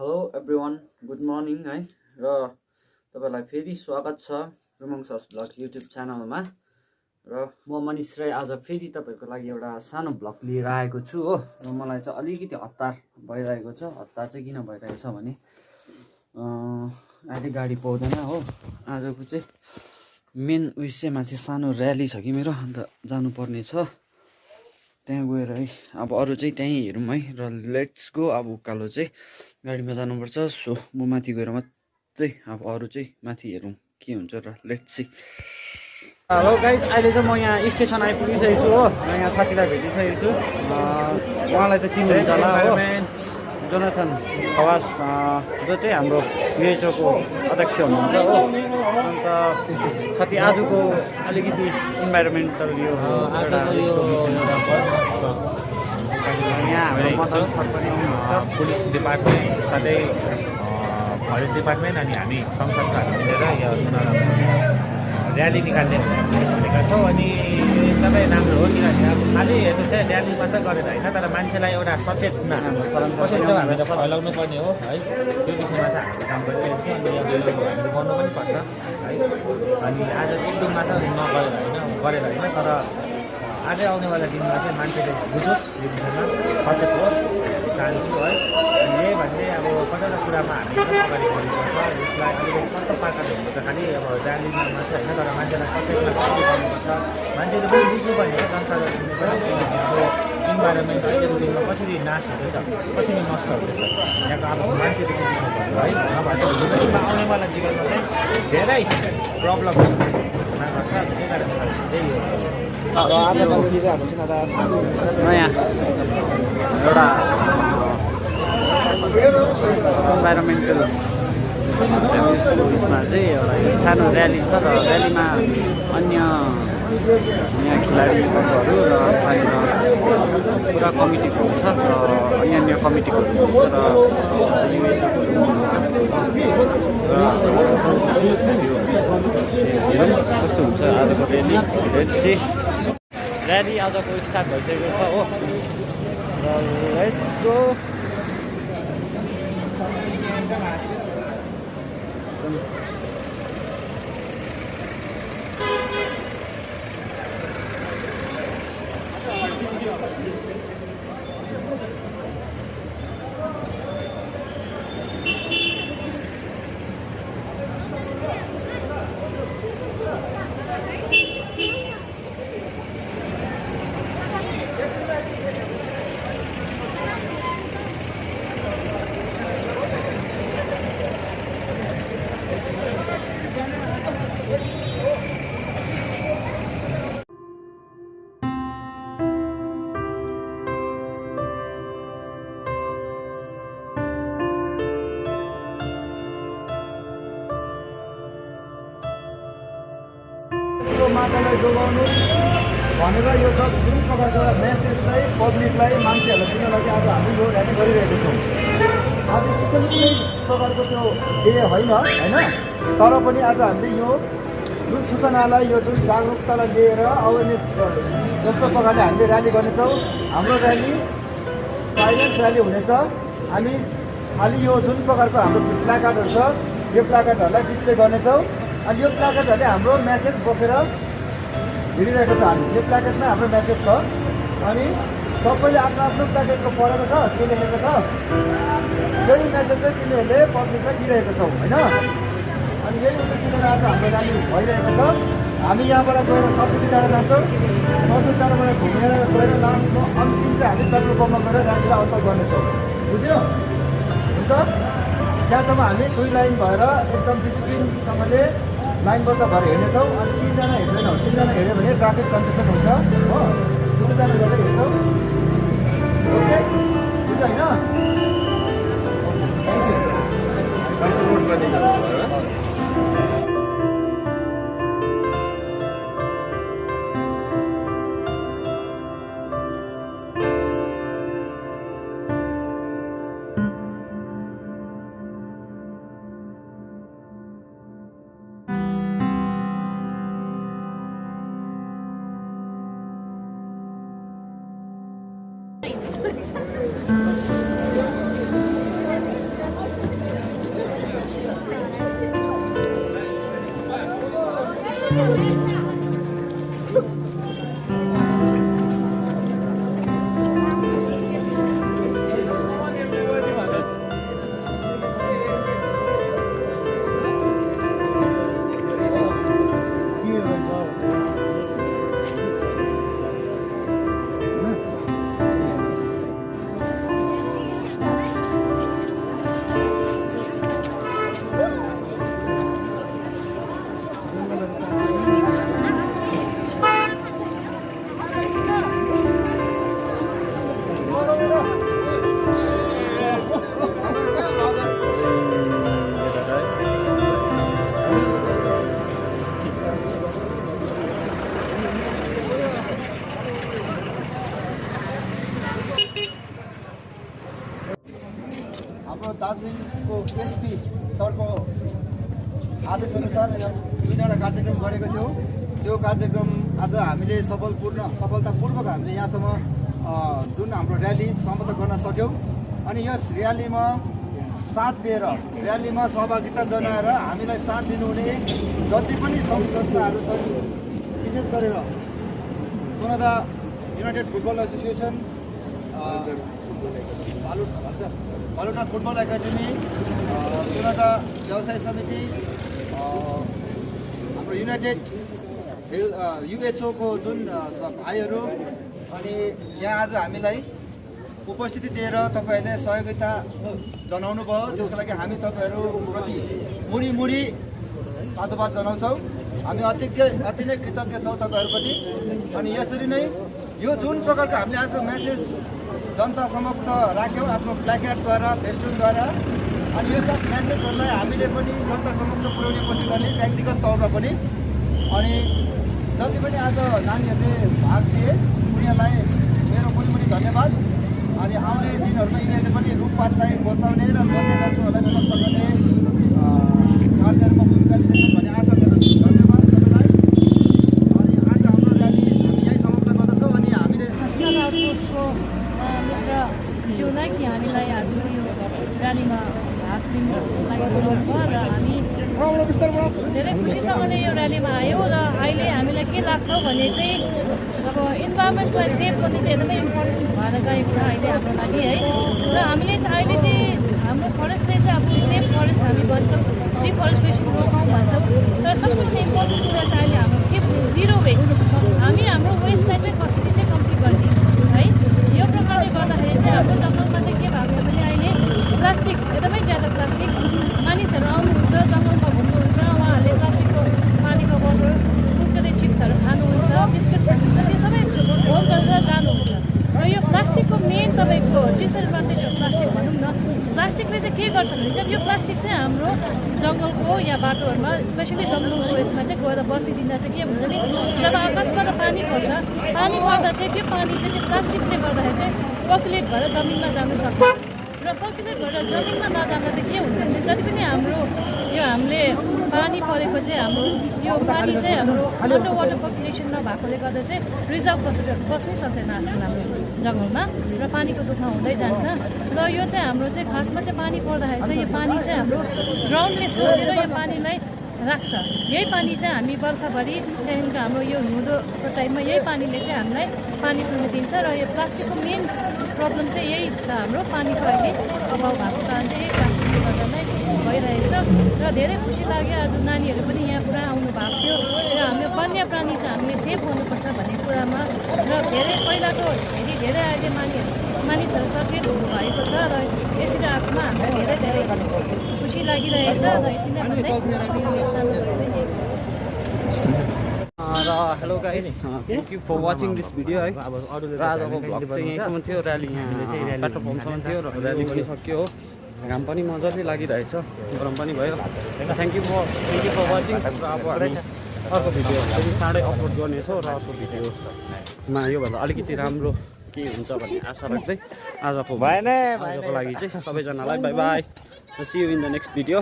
Hello everyone good morning है? र तपाईँलाई फेरि स्वागत छ रुमङ सस भ्लग युट्युब च्यानलमा। र म मनिष राई आज फेरि तपाईँको लागि एउटा सानो भ्लग लिएर आएको छु हो। र मलाई चाहिँ अलिकति हतार भइरहेको छ। हतार चाहिँ किन भइरहेको छ भने अहिले गाडी पाउँदैन हो। आजको चाहिँ मेन उयस चाहिँ सानो ऱ्याली छ कि मेरो? अन्त जानुपर्ने छ। त्यहाँ गएर है अब अरू चाहिँ त्यहीँ हेरौँ है र लेट्स गो अब उकालो चाहिँ गाडीमा जानुपर्छ। सो म माथि गएर मात्रै अब अरू चाहिँ माथि हेरौँ के हुन्छ र लेट्स सी हेलो गाइज अहिले चाहिँ म यहाँ स्टेसन आइपुगिसकेको छु हो र यहाँ साथीलाई भेटिसकेको छु। उहाँलाई त चिन्नुहुन्छ होला हो। जोनाथन खवास जो चाहिँ हाम्रो युएचओको अध्यक्ष हुनुहुन्छ हो। अन्त साथी आजको अलिकति इन्भाइरोमेन्टल यो यो यहाँ हाम्रो मदन सर। पनि हुनुहुन्छ पुलिस डिपार्टमेन्ट साथै फरेस्ट डिपार्टमेन्ट अनि हामी सङ्घ संस्थाहरू मिलेर यो सुनारामा ऱ्याली निकाल्ने भनेका छौँ। अनि यो एकदमै राम्रो हो किनभने अब खालि हेर्नुहोस् है ऱ्याली मात्रै गरेर होइन तर मान्छेलाई एउटा सचेतना कसरी चाहिँ हामीले फैलाउनु पर्ने हो है। त्यो विषयमा चाहिँ हामीले काम गरिरहेको छौँ अनि हामीले गर्नु पनि पर्छ है। अनि आज एक दिनमा चाहिँ नगरेर होइन गरेर होइन तर अझै आउनेवाला दिनमा चाहिँ मान्छेले बुझोस् यो विषयमा सचेत होस् चाहन्छु है। अनि यही भन्ने अब कतिवटा कुरामा हामी एकदम अगाडि बढ्नुपर्छ यसलाई अलिकति कस्तो प्रकारले हुनुपर्छ खालि अब ऱ्यालीमा मात्रै होइन तर मान्छेलाई सचेतना कसरी गर्नुपर्छ मान्छेले पनि बुझ्नुपर्ने हो जनसाधारणले पनि अब इन्भाइरोमेन्ट अहिलेको दिनमा कसरी नाश हुँदैछ कसरी नष्ट हुँदैछ यहाँको अब मान्छेले चाहिँ बुझ्नुपर्छ है। नभए चाहिँ आउनेवाला जीवनमा चाहिँ धेरै प्रब्लम हुन गर्छ। त्यही कारणले त्यही हो। र आजको नयाँ एउटा इन्भाइरोमेन्टल उयसमा चाहिँ एउटा सानो ऱ्याली छ र ऱ्यालीमा अन्य यहाँ खेलाडीहरू र बाहिर पुरा कमिटीको हुन्छ र अन्य अन्य कमिटीको हुन्छ र कस्तो हुन्छ आजको ऱ्याली ऱ्याली ऱ्याली आजको स्टार्ट भइसकेको छ हो र माटोलाई जोगाउनु भनेर यो ज- जुन प्रकारको एउटा मेसेज चाहिँ पब्लिकलाई मान्छेहरूलाई लागि आज हामी यो ऱ्याली गरिरहेको छौँ। आज स्पेसली कुनै प्रकारको त्यो डे होइन होइन? तर पनि आज हामीले यो जुन सूचनालाई यो जुन जागरुकतालाई लिएर अवेरनेस जस्तो प्रकारले हामीले ऱ्याली गर्नेछौँ हाम्रो ऱ्याली साइलेन्स ऱ्याली हुनेछ। हामी खालि यो जुन प्रकारको हाम्रो प्लाकार्डहरू छ यो प्लाकार्डहरूलाई डिस्प्ले गर्नेछौँ। अनि यो प्लाकार्डहरूले हाम्रो मेसेज बोकेर हिँडिरहेको छ हामी। यो प्लाकार्डमा हाम्रो मेसेज छ। अनि सबैले आफ्नो आफ्नो प्लाकार्डको पढेको छ के लेखेको छ। त्यही मेसेज चाहिँ तिमीहरूले पब्लिकलाई दिइरहेको छौ होइन? अनि यही उद्देश्यले आज हाम्रो ऱ्याली भइरहेको छ। हामी यहाँबाट गएर सब्सिडी जाँदा जान्छौँ। सब्सिडी जाँडाबाट घुमेर गएर लास्टमा अन्तिम चाहिँ हामी पेट्रोल पम्पमा गएर ऱ्यालीलाई अन्त गर्नेछौँ। बुझ्यो? हुन्छ? त्यहाँसम्म हामी दुई लाइन भएर एकदम डिसिप्लिनसँगले लाइनबद्ध भएर हिँड्नेछौँ अनि तिनजना हिँड्दैनौँ तिनजना हिँड्यो भने ट्राफिक कन्जेसन हुन्छ हो। दुईजना गरेर हिँड्छौँ। ओके? बुझ्यो होइन? Thank you कार्यक्रम आज हामीले सफलपूर्ण सफलतापूर्वक हामीले यहाँसम्म जुन हाम्रो र्याली समाप्त गर्न सक्यौँ। अनि यस र्यालीमा साथ दिएर र्यालीमा सहभागिता जनाएर हामीलाई साथ दिनुहुने जति पनि सङ्घ संस्थाहरू छन् विशेष गरेर Sonada united football association Baluta football academy Sonada व्यवसाय समिति हाम्रो युनाइटेड युएचओको जुन भाइहरू अनि यहाँ आज हामीलाई उपस्थिति दिएर तपाईँहरूले सहयोगिता जनाउनु भयो त्यसको लागि हामी तपाईँहरूप्रति मुरी मुरी साधुवाद जनाउँछौँ। हामी अति अति नै कृतज्ञ छौँ तपाईँहरूप्रति अनि यसरी नै यो जुन प्रकारको हामीले आज म्यासेज जनता समक्ष राख्यौँ आफ्नो प्ल्याकेटद्वारा फेस्टुनद्वारा अनि यो सब म्यासेजहरूलाई हामीले पनि जनता समक्ष पुर्याउने कोसिस गर्ने व्यक्तिगत तौरमा पनि। अनि जति पनि आज नानीहरूले भाग लिए। उनीहरूलाई मेरो पनि धन्यवाद। अनि आउने दिनहरूमा यिनीहरूले पनि रुखपातलाई बचाउने र वन्यजन्तुहरूलाई सुरक्षा गर्ने कार्यहरूमा भूमिका लिनेछन् भन्ने आशा गर्दछु धन्यवाद सबैलाई अनि आज हाम्रो र्याली हामी यहीँ समाप्त गर्दछौँ अनि हामीले नेसनल आउटपोस्टको ज्यूलाई कि हामीलाई आज यो र्यालीमा भाग लिनु लागि बोलाउनु भयो र हामी धेरै खुसीसँगले यो र्यालीमा आयौँ र अहिले हामीलाई के लाग्छ भने चाहिँ अब इन्भाइरोमेन्टलाई सेभ गर्ने चाहिँ एकदमै इम्पोर्टेन्ट भएर गएको छ अहिले हाम्रो लागि है। र हामीले चाहिँ अहिले चाहिँ हाम्रो फरेस्टले चाहिँ अब सेफ फरेस्ट हामी भन्छौँ डिफरेस्टेसन रोकाउँ भन्छौँ। तर सबभन्दा इम्पोर्टेन्ट कुरा चाहिँ अहिले हाम्रो के जिरो वेस्ट हामी हाम्रो वेस्टलाई चाहिँ कसरी चाहिँ कम्ती गर्ने है? यो प्रकारले गर्दाखेरि चाहिँ हाम्रो जङ्गलमा चाहिँ के भएको छ भने अहिले प्लास्टिक मानिसहरू आउनुहुन्छ जङ्गलमा घुम्नुहुन्छ उहाँहरूले प्लास्टिकको पानीको बोतल कुरकुरे चिप्सहरू खानुहुन्छ बिस्कुट खानुहुन्छ त्यो सबै भोग गरेर जानुहुन्छ र यो प्लास्टिकको मेन तपाईँको डिसएडभान्टेज हो प्लास्टिक भनौँ न प्लास्टिकले चाहिँ के गर्छ भने चाहिँ यो प्लास्टिक चाहिँ हाम्रो जङ्गलको या बाटोहरूमा स्पेसली जङ्गलको यसमा चाहिँ गएर बसिदिँदा चाहिँ के हुन्छ भने जब आकाशबाट पानी पर्छ पानी पर्दा चाहिँ त्यो पानी चाहिँ त्यो प्लास्टिकले गर्दाखेरि चाहिँ पर्कुलेट भएर जमिनमा जानु सक्छ। र पर्कुलेट भएर जमिनमा नजाँदा चाहिँ के हुन्छ भने जति पनि हाम्रो यो हामीले पानी परेको चाहिँ हाम्रो यो पानी चाहिँ हाम्रो अन्डर वाटर पपुलेसन नभएकोले गर्दा चाहिँ रिजर्भ बसेर बस्नै सक्दैन आजकल हाम्रो जङ्गलमा र पानीको दुःख हुँदै जान्छ। र यो चाहिँ हाम्रो चाहिँ खासमा चाहिँ पानी पर्दाखेरि चाहिँ यो पानी चाहिँ हाम्रो ग्राउन्डले सोचेर यो पानीलाई राख्छ। यही पानी चाहिँ हामी बर्खाभरि त्यहाँदेखिको हाम्रो यो हिउँदोको टाइममा यही पानीले चाहिँ हामीलाई पानी पिउन दिन्छ र यो प्लास्टिकको मेन प्रब्लम चाहिँ यही छ हाम्रो। पानीको अहिले अभाव भएको कारण चाहिँ यही प्लास्टिकले गर्दा नै भइरहेछ र धेरै खुसी लाग्यो। आज नानीहरू पनि यहाँ पुरा आउनु भएको थियो र हाम्रो वन्य प्राणी चाहिँ हामीले सेभ गर्नुपर्छ भन्ने कुरामा र धेरै पहिलाको हेरी धेरै अहिले मानिसहरू मानिसहरू सचेत हुनुभएको छ र यसरी आएकोमा हामीलाई धेरै धेरै खुसी लागिरहेछ र यति नै र hello guys thank you for watching this video है अब अरूले र आजको भ्लग चाहिँ यहीँसम्म थियो ऱ्याली यहाँ पेट्रोल पम्पसम्म थियो र ऱ्याली पनि सक्यो हो घाम पनि मजाले लागिरहेछ गरम पनि भयो thank you for thank you for watching र अब हामी अर्को भिडियो फेरि चाँडै अपलोड गर्नेछौँ र अर्को भिडियोमा योभन्दा अलिकति राम्रो के हुन्छ भन्ने आशा राख्दै आजको भएन आजको लागि चाहिँ सबैजनालाई bye bye see you in the next video